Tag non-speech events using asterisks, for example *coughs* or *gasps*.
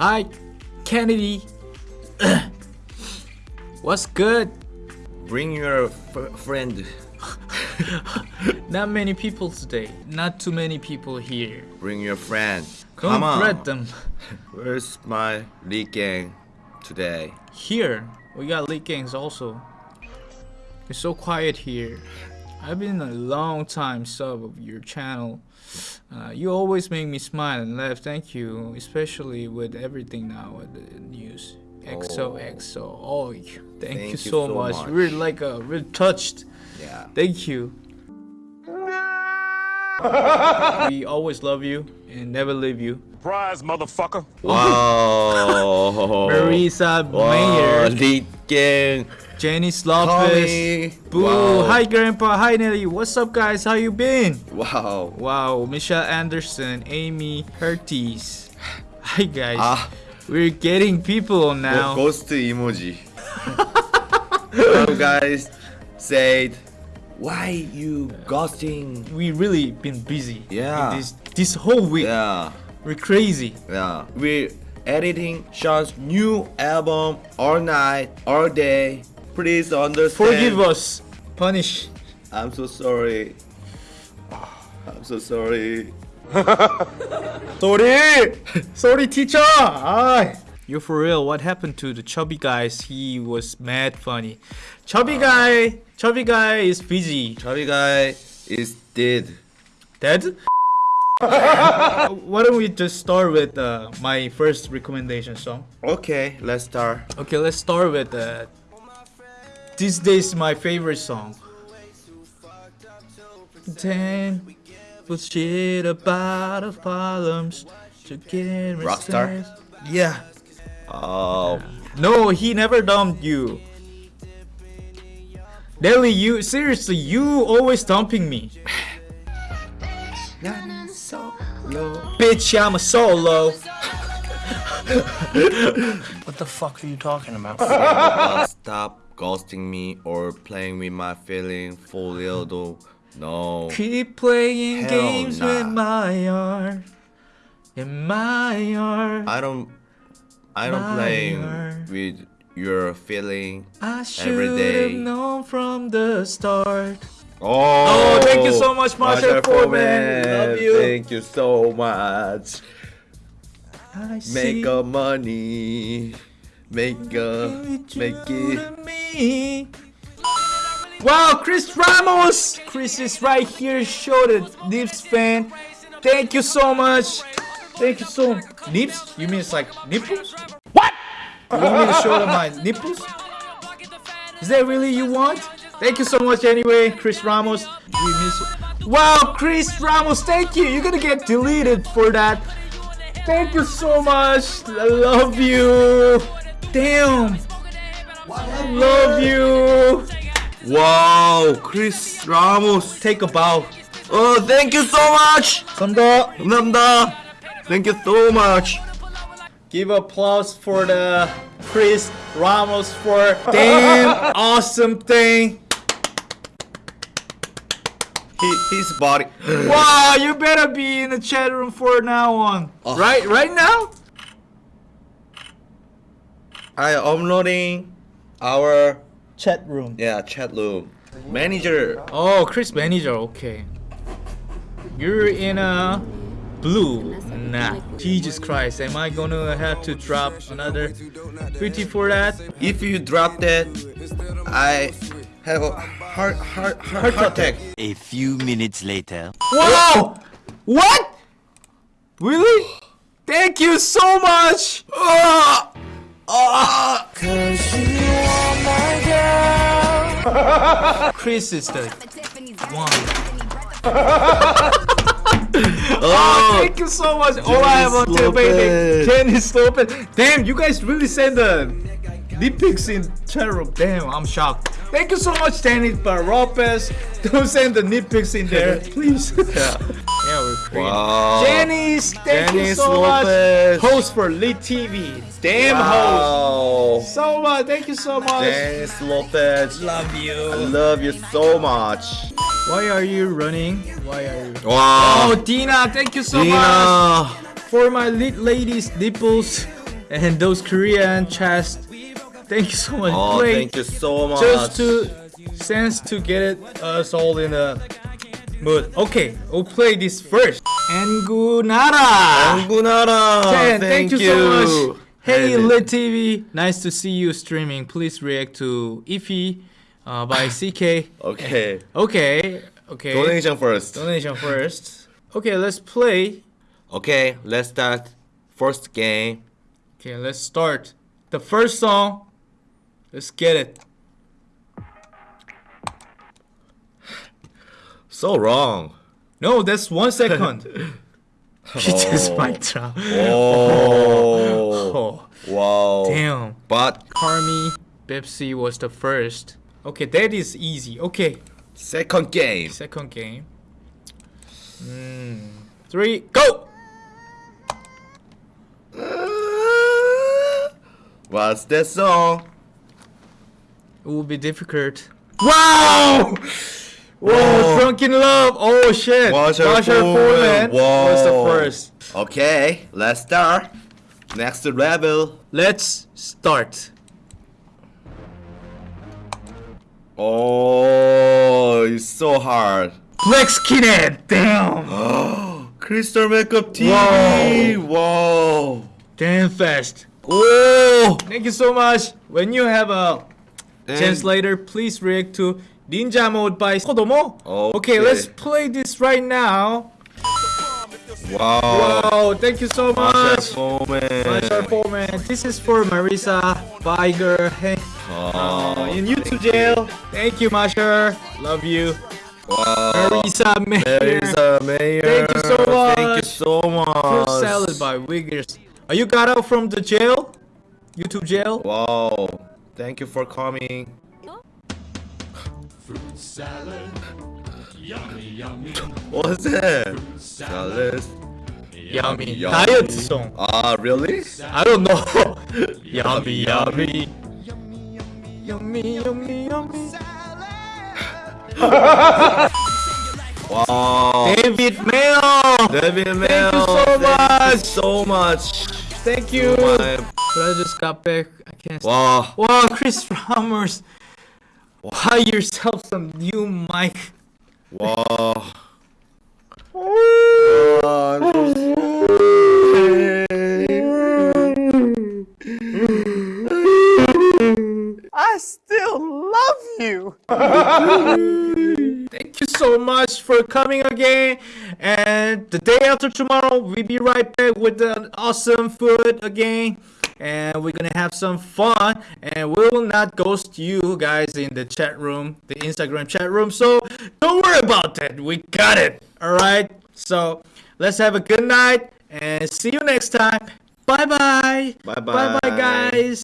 Hi, Kennedy. *coughs* What's good? Bring your f- friend. *laughs* Not many people today. Not too many people here. Bring your friend. Come Don't on. threat them. *laughs* Where's my lead gang today? Here, we got League Gangs also. It's so quiet here. I've been a long time sub of your channel. Uh, you always make me smile and laugh. Thank you, especially with everything now with the news. XO XO. Oh, thank, you Thank you so, so much. much. We're like uh, we're touched. Yeah. Thank you. we always love you and never leave you. Surprise, motherfucker. Wow. Marisa wow. Mayer, Lead gang. Jenny Lopez. Boo! Wow. Hi, Grandpa. Hi, Nelly. What's up, guys? How you been? Wow. Wow, Michelle Anderson, Amy Herties. Hi, guys. Ah. We're getting people now. Go- ghost emoji. *laughs* Some guys said, why you ghosting? we really been busy. Yeah. in This this whole week. Yeah. We're crazy. Yeah. We're editing Sean's new album all night, all day. Please understand. Forgive us. Punish. I'm so sorry. I'm so sorry. Sorry. *laughs* Sorry, teacher. Ah. You're for real. What happened to the chubby guys? He was mad funny. Chubby guy. Chubby guy is busy. Chubby guy is dead. Dead? *laughs* Why don't we just start with uh, my first recommendation song? Okay, let's start. Okay, let's start with uh, these days my favorite song. Then bullshit about the problems to get Rockstar? Yeah. Oh, No, he never dumped you. Nelly, you seriously, you always dumping me. *sighs* Bitch, I'm a solo. *laughs* What the fuck are you talking about? uh, stop ghosting me or playing with my feeling for real though. No. Keep playing Hell games nah. with my heart. In my heart. I don't. I don't play with your feeling. I every should day. have known from the start. Oh, Oh, thank you so oh, much, Marshall Foreman. Love you. Thank you so much. I Make a money. Make a make it. me. Wow, Chris Ramos! Chris is right here. Show the Nips fan. Thank you so much. Thank you so Nips? You mean it's like nipples? What? You want me to show them my nipples? Is that really you want? Thank you so much anyway, Chris Ramos. We miss you. Wow, Chris Ramos, thank you. You're gonna get deleted for that. Thank you so much. I love you. Damn. I love you. Wow, Chris Ramos. Take a bow. Oh, thank you so much. 감사합니다. 감사합니다. Thank you so much. Give applause for the Chris Ramos for damn *laughs* awesome thing. He, his body. *gasps* Wow, you better be in the chat room for now on. Oh. Right, right now? I am uploading our Chat room. yeah chat room. Manager. Oh, Chris Manager, okay. You're in a blue. Nah. Jesus Christ, am I gonna have to drop another 50 for that? If you drop that, I have a heart heart heart, heart attack. A few minutes later. Whoa! What? Really? Thank you so much! Ah! Ah! Chris is the one. *laughs* Oh, Thank you so much. All I have on Dennis to baby. Lopez. Dennis Lopez. Damn, you guys really send the dick pics in chat. Damn, I'm shocked. Thank you so much, Dennis but Lopez. Don't send the nitpicks in there, *laughs* please. yeah, we're crazy. Wow. Janice, thank you so Lopez. much. Host for Lit TV. Damn host. So much. Thank you so much. Dennis Lopez. Love you. I you. love you so much. Why are you running? Why are you? Wow. Oh, Dina, thank you so much Dina. for my lit ladies nipples. and those Korean chest. Thank you so much. Oh, Play thank you so much. just to sense to get it us all in a mood. Okay, we'll play this first. Angunara. Angunara. Ten, Thank, thank you, so much. Hey, Lit TV, nice to see you streaming. Please react to Ify uh, by CK. *laughs* Okay. Okay, okay. Donation first. Donation first. Okay, let's play. Okay, let's start. First game. Okay, let's start. The first song. Let's get it. So wrong. No, that's one second. *laughs* *laughs* He just mic drop. Oh. Oh, *laughs* Wow. damn. But Carmi Pepsi was the first. Okay, that is easy. Okay, second game. second game. Mm, three, go! What's that song? It will be difficult. Wow! Whoa, Whoa. Drunk in Love! Oh shit! Washer Washer Foreman. Foreman was the first. Okay, let's start. Next level. Let's start. Oh, it's so hard. Black Skinhead! Damn! Oh *gasps* crystal Makeup TV. Whoa. Damn fast. Whoa. Thank you so much. When you have a later, please react to Ninja Mode by Kodomo. Okay. let's play this right now. Wow. Wow, thank you so much. Masha Foreman. This is for Marisa Biger hey, Oh, in YouTube jail. Thank you, Masha. Love you. wow. Marisa Mayer. There is a mayor. Thank you so much. Thank you so much. Fruit salad by Wiggles. Are you got out from the jail? YouTube jail? Wow. Thank you for coming. What's that? Salad. Yummy. Yummy. Diet song. Ah, really? I don't know. *laughs* yummy, yummy. Yummy, yummy, yummy. *laughs* Wow. David Mayo. David Mel. so thank much. you so much. Thank you. My- But I just got back. I can't. Wow. Wow, Chris Ramos. Buy yourself some new mic. Wow. I still love you. *laughs* Thank you so much for coming again. And the day after tomorrow, we'll be right back with an awesome food again. And we're gonna have some fun. And we will not ghost you guys in the chat room, the Instagram chat room. So don't worry about that. We got it. Alright? So let's have a good night and see you next time. Bye bye. Bye-bye. Bye bye, guys.